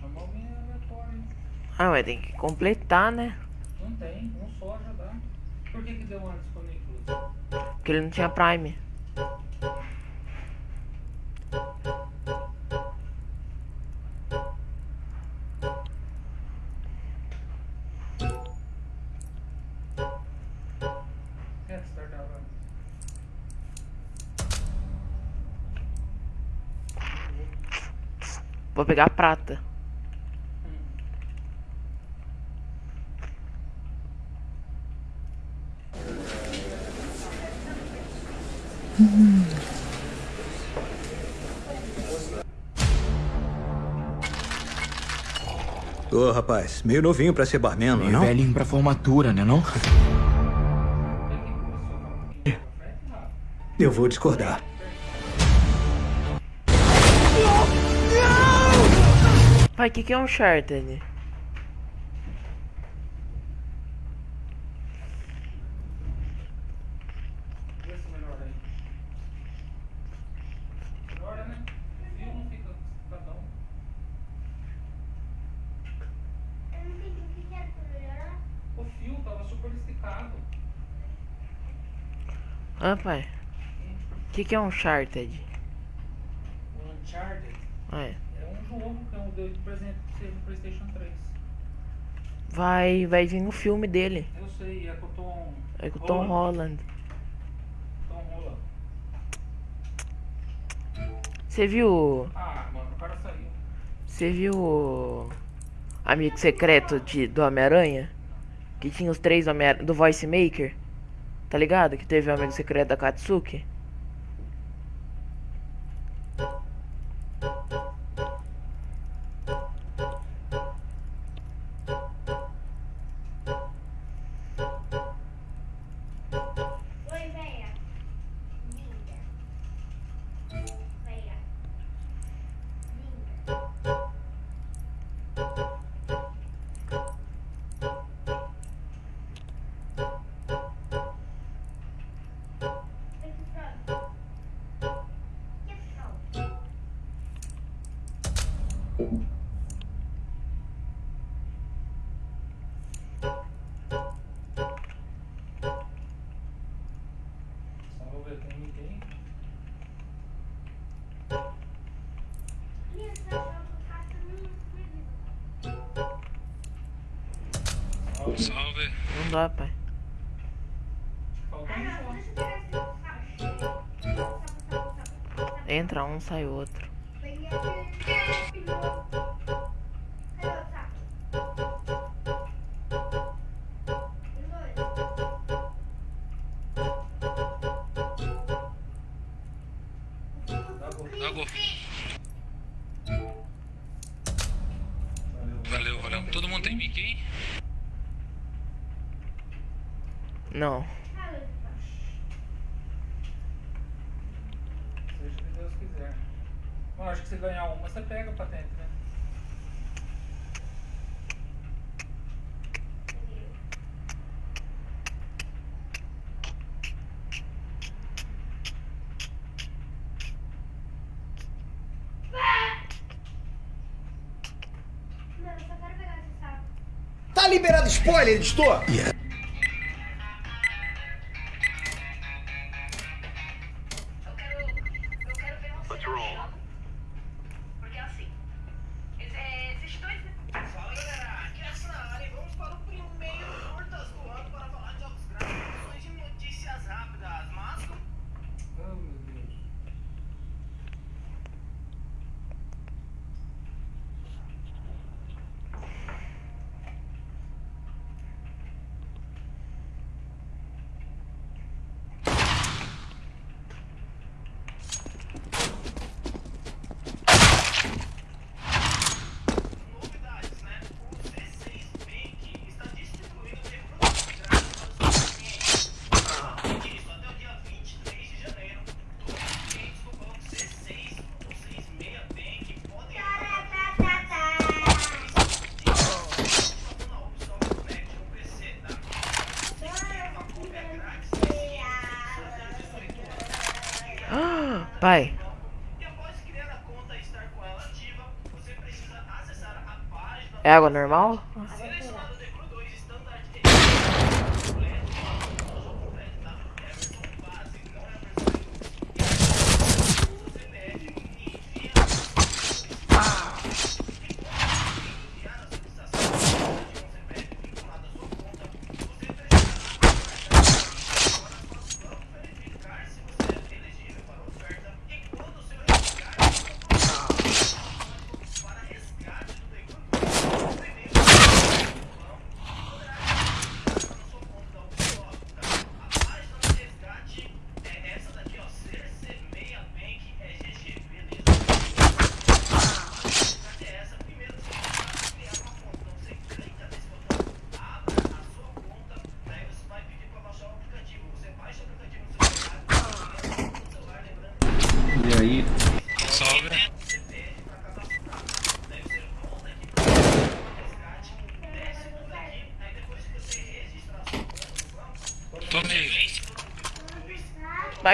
Chamou alguém aleatório, hein? Ah, mas tem que completar, né? Não tem, um só já dá. Por que que deu antes com o Nicolas? Porque ele não tinha Prime. Vou pegar prata. Ô, rapaz, meio novinho pra ser barman, não é Meio não? velhinho pra formatura, né não? Eu vou discordar. Pai, o que, que é um Uncharted? Vê se melhora aí. Melhora, né? Viu? Não fica cada um. Eu não entendi o que que era pra melhorar. O fio tava super esticado. Ah, pai. O que, que é Uncharted? O Uncharted é. é um jogo que eu dei de presente pra você no Playstation 3. Vai, vai vir no filme dele. Eu sei, é com o Tom. É com o Tom Holland. Tom Holland. Você viu. Ah, mano, o cara saiu. Você viu Amigo Secreto de, do Homem-Aranha? Que tinha os três Homem do Voice Maker? Tá ligado? Que teve o Amigo Secreto da Katsuki? Saco, saco, saco. Entra um, sai outro. спалить что? Я [gasps] Pai. É água normal?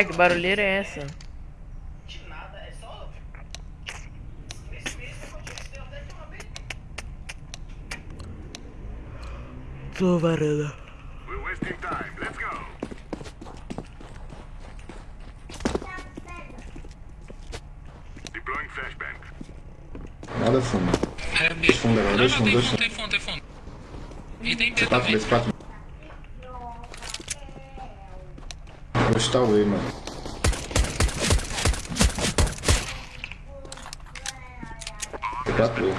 Pai, que barulheira é essa? Tô varanda. We're wasting time. Let's go. Deploying flashbang. Nada fundo. É, Dois fundos agora, tem dois fundo, tem fundo, tem fundo. E tem B C4, também. B4. Vou chutar o E, mano. C4 E.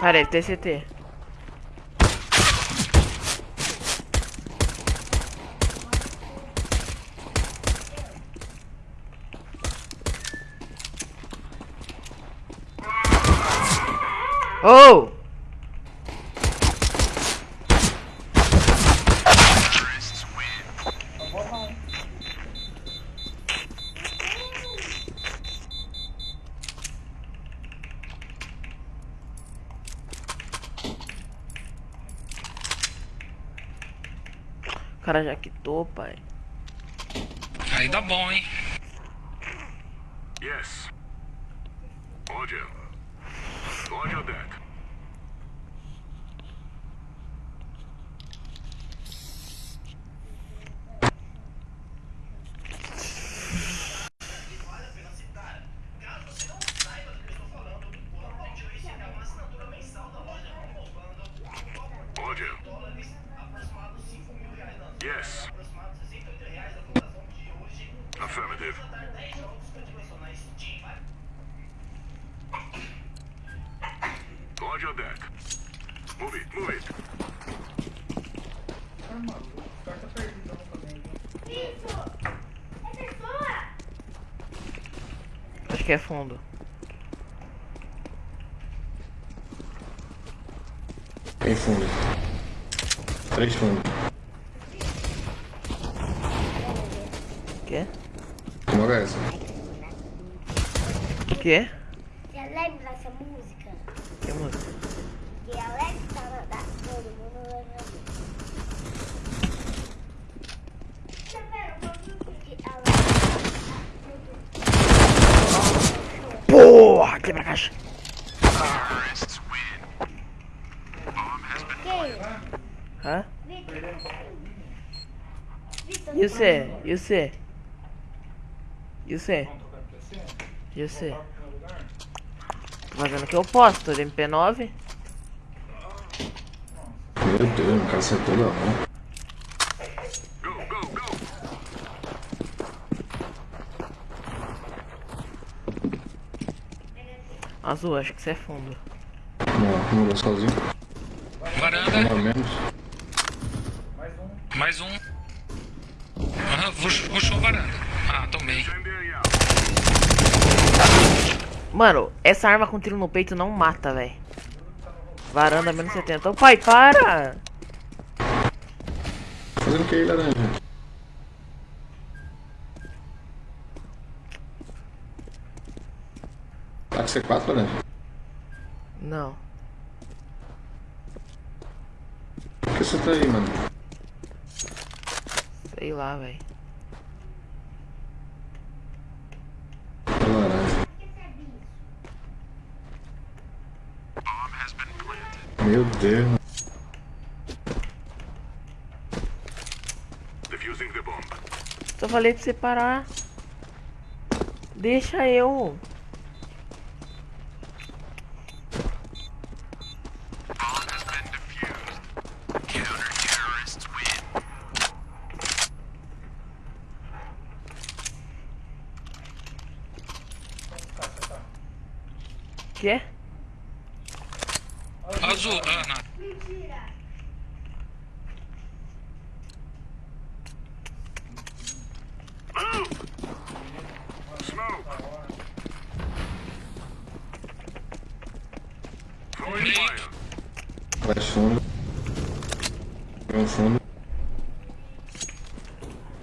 Parei, TCT. Oh! Cara já quitou, pai. Aí dá bom, hein? Que é fundo. Tem fundo. Três fundos. Quê? Uma é essa. Quê? Você lembra dessa música? Que música? Que Alex tava da todo mundo lembra disso. Você viu que Alex Porra, quebra a caixa. Quem? Hã? Vitor. Vitor. E você? E você? E você? E você? Tô fazendo o que eu posso, tô de MP9. Meu Deus, o cara acertou da mão. Azul, acho que você é fundo. Não, não vou sozinho. Varanda. Um a menos. Mais um. Aham, puxou, puxou varanda. Ah, tomei. Mano, essa arma com tiro no peito não mata, velho. Varanda menos 70. Ô pai, para! Fazendo o que aí, laranja? Tá com C4, laranja? Não. Por que você tá aí, mano? lá, velho. Laranja. Meu Deus. Só falei pra você parar. Deixa eu. Quê? Azul, ah, não. Mentira. Flash fundo. Vem um fundo.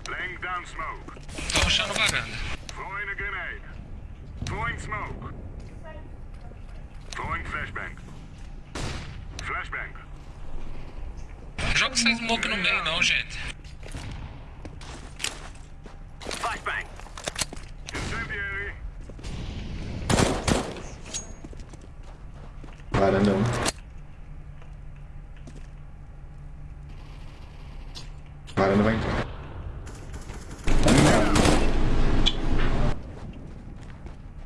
Laying down smoke. Tô rushando varanda. Throwing a grenade. Throwing smoke. Throwing flashbang. Flashbang. Joga essa smoke no meio não, gente. Flashbang. Incendiary. Varanda um. Varanda vai entrar.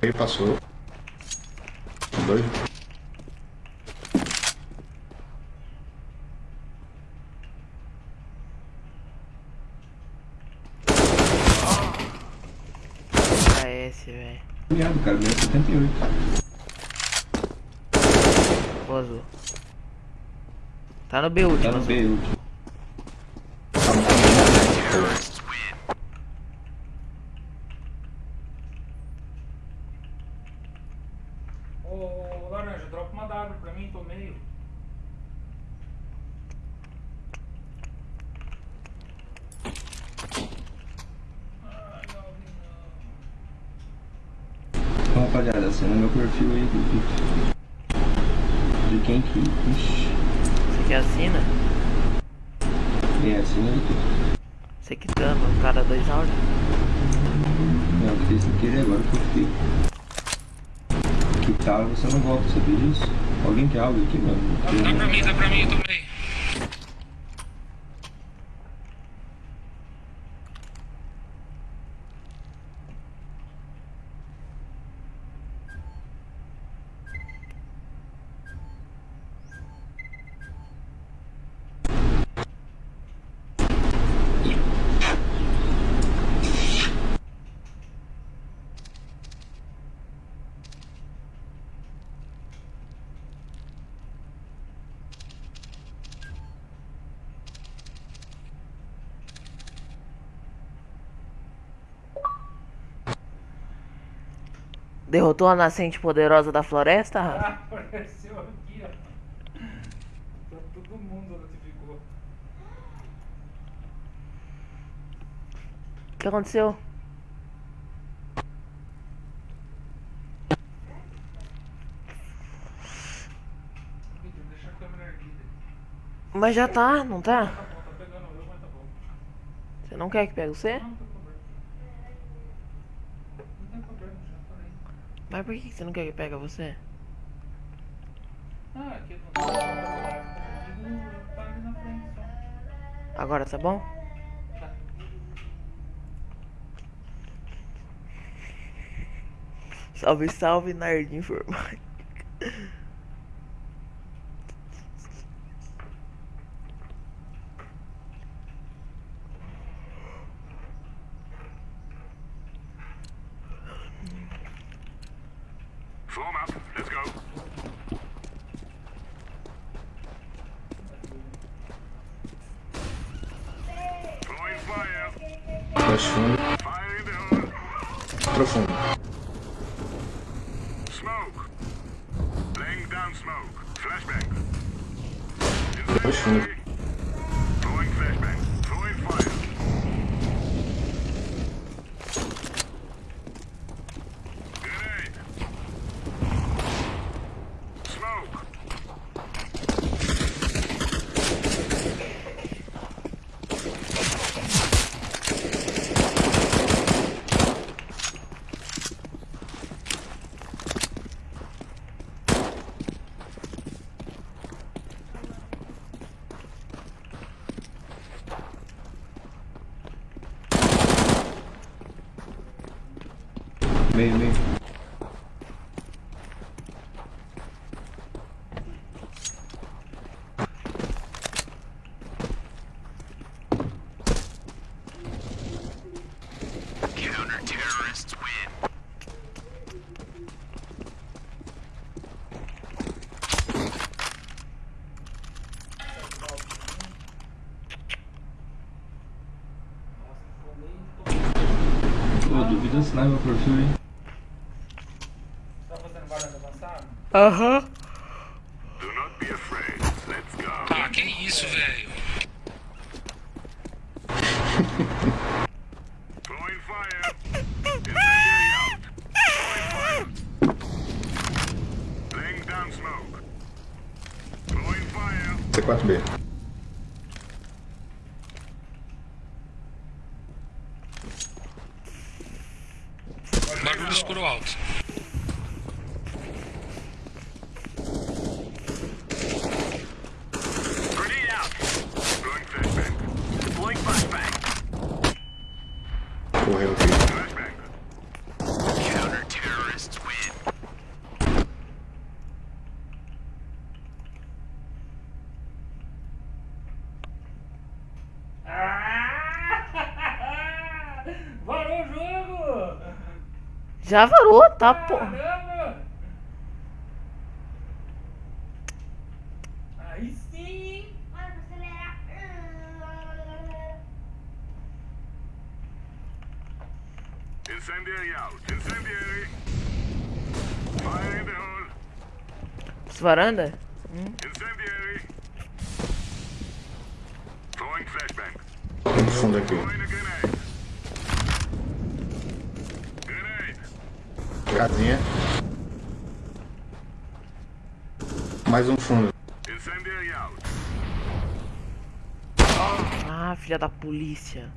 Ele passou. Dois. AS, velho. Obrigado, cara. Deu 78. O azul. Tá no B último. Tá no. B último. Ô, Laranja, dropa uma W pra mim, tô meio. Então, rapaziada, assina meu perfil aí do Vitor. De quem que. Ixi. Você que assina? É, assina aí. Você quitando, cada dois áudios. Não, eu fiz sem querer agora que eu fiquei. Que tal você não volta, sabia disso? Aqui, mano? Dá pra mim, dá pra mim, Derrotou a nascente poderosa da floresta, Rafa? Ah, [laughs] apareceu aqui, ó. Tá todo mundo notificou. O que aconteceu? Mas já tá, não tá? Tá bom, tá pegando eu, mas tá bom. Você não quer que pegue você? Não. Não tem problema, já falei. Mas por que você não quer que pegue você? Ah, aqui não ali na frente só. Agora tá bom? Tá. Salve, salve, nerd informática. Form up. Let's go. Throwing fire. Flash fundo. Fire in the hole. Profundo. Smoke. Laying down smoke. Flashbang. Flash fundo. Throwing flashbang. Throwing fire. Grenade. Smoke. Meio, meio. Counter-terrorists win. Duvido assinar meu perfil, hein? Tá fazendo varanda avançada? Aham. Ah, que isso, velho. C4B. Barulho escuro alto. Grenade out. Throwing flashbang. Deploying flashbang. Correu aqui. Counter-terrorists win. Varou o jogo! Já varou, tá, pô. Aí sim. Incendiary out. Incendiary. Fire in the hole. Varanda? Hum. Incendiary. Throwing flashbang. No fundo aqui. Throwing a grenade. Grenade. Casinha. Mais um fundo. Ah, filha da polícia.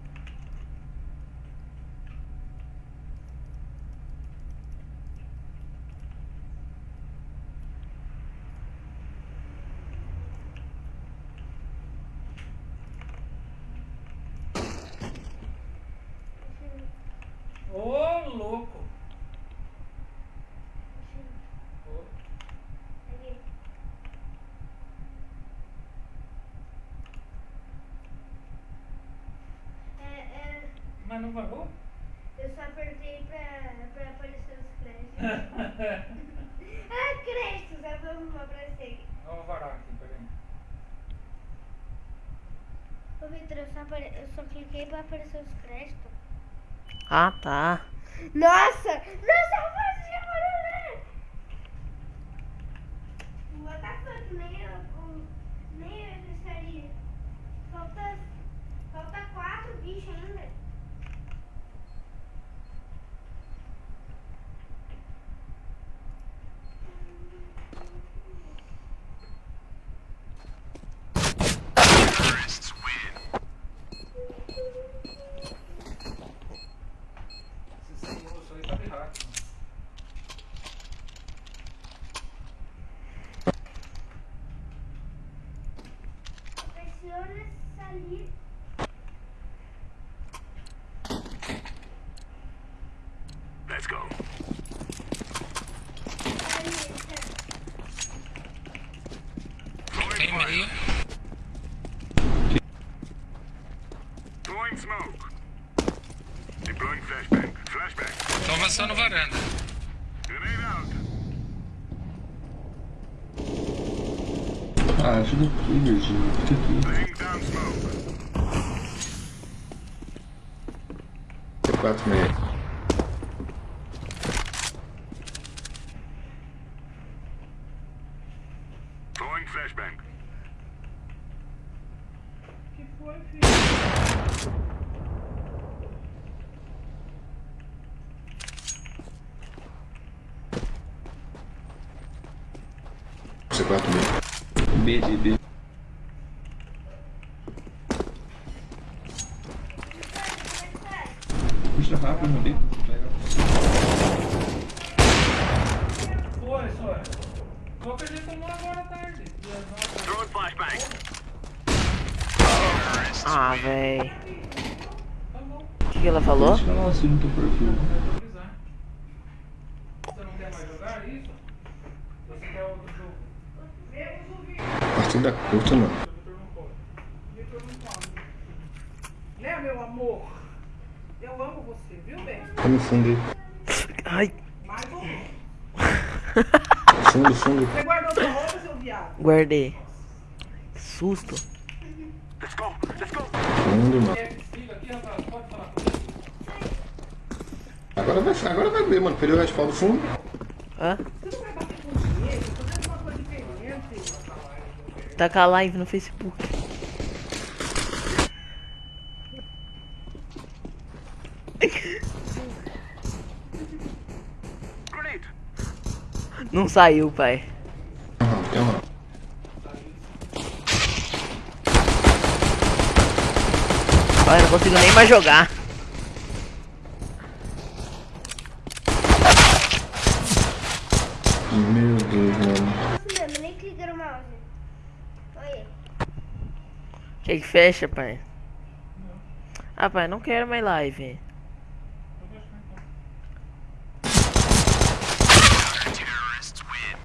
Ô, louco! Ô, É, é, Mas não varou? eu só apertei pra, pra aparecer os créditos. [laughs] ah, créditos, é vamos aparecer. Vamos varar aqui, peraí. Ô, Vitor, eu, só apare- eu só cliquei pra aparecer os créditos. Ah, tá. Nossa! Nossa, eu fazia barulho! What the fuck? Nem eu, o- nem eu gostaria. Falta, falta quatro bichos ainda. Terrorists win. Se sem osso aí tá de hack. Pressiona salir. Let's go. Tem meio. Throwing smoke. Deploying flashbang. Flashbang. Avançando varanda. Ah, ajuda aqui, Virgínia. Fica aqui. Laying down smoke. C4 meio. Throwing flashbang. Que foi, filho? C4 meio. B, B, B. Puxa rápido, meu bem. Foi, foi. Qual que a gente tomou agora à tarde? E as nossas- Throwing flashbang. Ah, véi. Tá bom. O que, que ela falou? Deixa eu não assino teu perfil. Vou avisar. isso? Você quer outro jogo? Partida curta, mano. Né, meu amor? Eu amo você, viu, bem? Tá no fundo aí. Ai, Mais menos. Fundo, fundo. Você guardou sua roupa, seu viado? guardei. Que susto. Fundo, mano. Fica aqui, rapaz. Pode falar comigo. Agora vai, agora vai ver, mano. Perdeu o respaldo fundo. Hã? Tá com a live no Facebook. [laughs] Não saiu, pai. Olha, não consigo nem mais jogar. Meu Deus, mano. Isso mesmo, nem clica no mouse. Olha. Quer que fecha, pai? Ah, pai, não quero mais live.